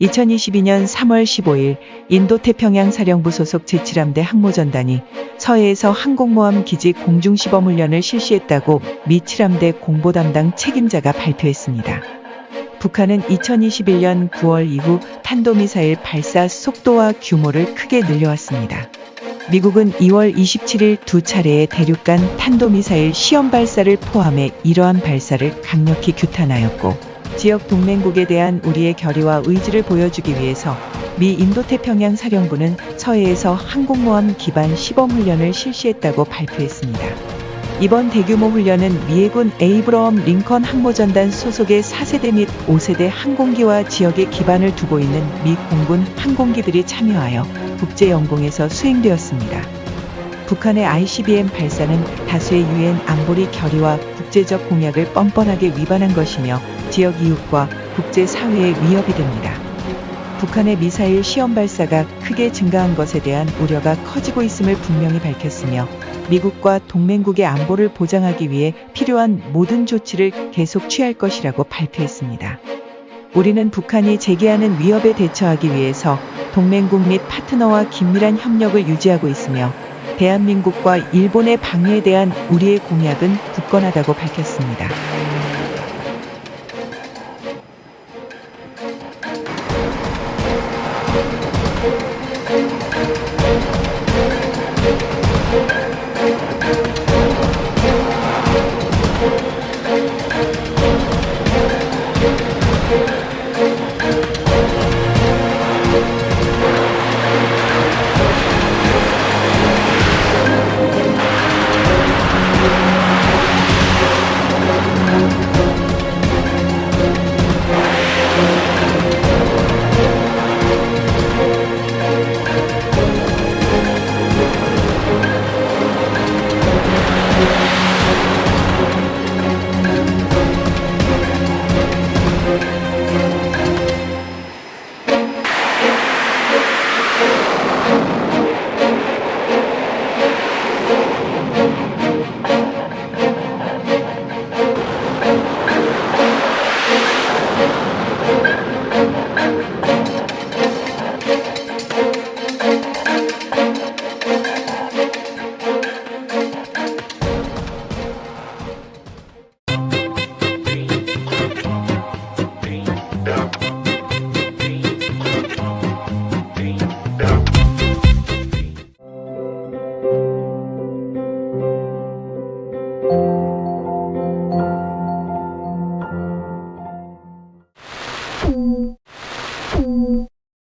2022년 3월 15일 인도 태평양 사령부 소속 제7함대 항모전단이 서해에서 항공모함 기지 공중시범 훈련을 실시했다고 미 7함대 공보 담당 책임자가 발표했습니다. 북한은 2021년 9월 이후 탄도미사일 발사 속도와 규모를 크게 늘려왔습니다. 미국은 2월 27일 두 차례의 대륙간 탄도미사일 시험 발사를 포함해 이러한 발사를 강력히 규탄하였고 지역 동맹국에 대한 우리의 결의와 의지를 보여주기 위해서 미 인도태평양 사령부는 서해에서 항공모함 기반 시범 훈련을 실시했다고 발표했습니다. 이번 대규모 훈련은 미해군 에이브러엄 링컨 항모전단 소속의 4세대 및 5세대 항공기와 지역에 기반을 두고 있는 미 공군 항공기들이 참여하여 국제영공에서 수행되었습니다. 북한의 ICBM 발사는 다수의 유엔 안보리 결의와 국제적 공약을 뻔뻔하게 위반한 것이며 지역 이웃과 국제사회의 위협이 됩니다. 북한의 미사일 시험 발사가 크게 증가한 것에 대한 우려가 커지고 있음을 분명히 밝혔으며 미국과 동맹국의 안보를 보장하기 위해 필요한 모든 조치를 계속 취할 것이라고 발표했습니다. 우리는 북한이 제기하는 위협에 대처하기 위해서 동맹국 및 파트너와 긴밀한 협력을 유지하고 있으며 대한민국과 일본의 방해에 대한 우리의 공약은 굳건하다고 밝혔습니다.